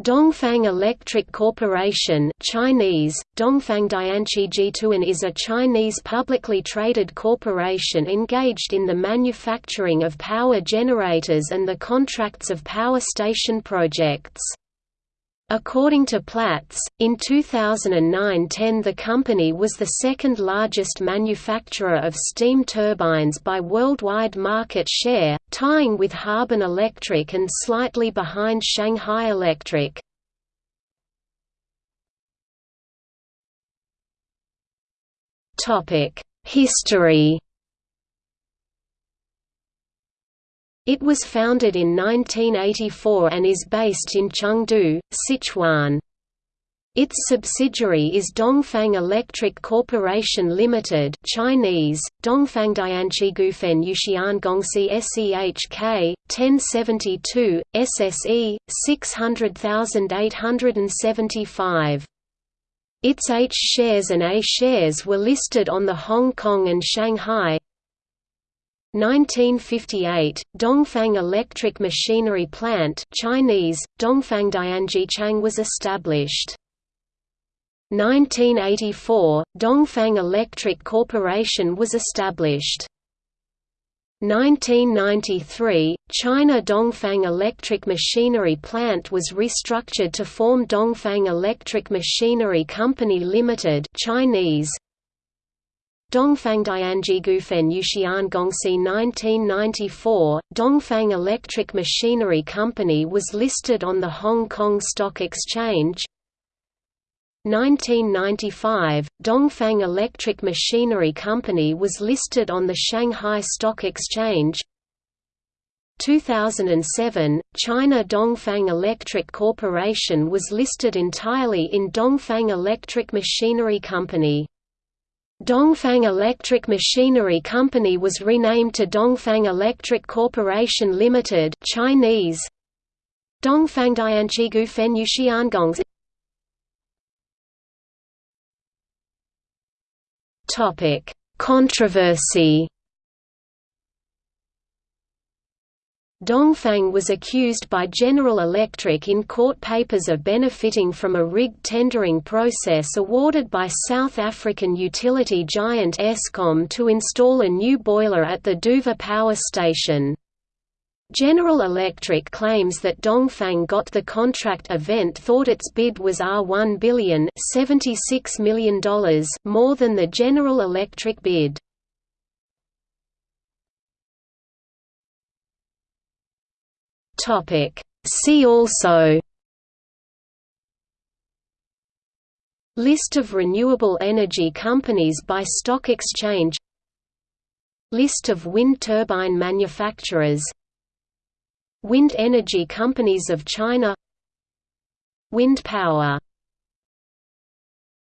Dongfang Electric Corporation Chinese, Dongfang Dianqi Jituan is a Chinese publicly traded corporation engaged in the manufacturing of power generators and the contracts of power station projects. According to Platts, in 2009–10 the company was the second largest manufacturer of steam turbines by worldwide market share, tying with Harbin Electric and slightly behind Shanghai Electric. History It was founded in 1984 and is based in Chengdu, Sichuan. Its subsidiary is Dongfang Electric Corporation Limited Chinese, Dongfang Dianqigufen Yuxian Gongxi SEHK, 1072, SSE, 600875. Its H shares and A shares were listed on the Hong Kong and Shanghai, 1958, Dongfang Electric Machinery Plant Chinese, Dongfang Dianjichang was established. 1984, Dongfang Electric Corporation was established. 1993, China Dongfang Electric Machinery Plant was restructured to form Dongfang Electric Machinery Company Limited Chinese, Dongfang Dianjigufen Yuxian Gongxi 1994, Dongfang Electric Machinery Company was listed on the Hong Kong Stock Exchange 1995, Dongfang Electric Machinery Company was listed on the Shanghai Stock Exchange. 2007, China Dongfang Electric Corporation was listed entirely in Dongfang Electric Machinery Company. Dongfang Electric Machinery Company was renamed to Dongfang Electric Corporation Limited Chinese. Dongfang Topic Controversy Dongfang was accused by General Electric in court papers of benefiting from a rigged tendering process awarded by South African utility giant Eskom to install a new boiler at the Duvha power station. General Electric claims that Dongfang got the contract event thought its bid was R1 billion $76 million more than the General Electric bid. See also List of renewable energy companies by stock exchange List of wind turbine manufacturers Wind energy companies of China. Wind power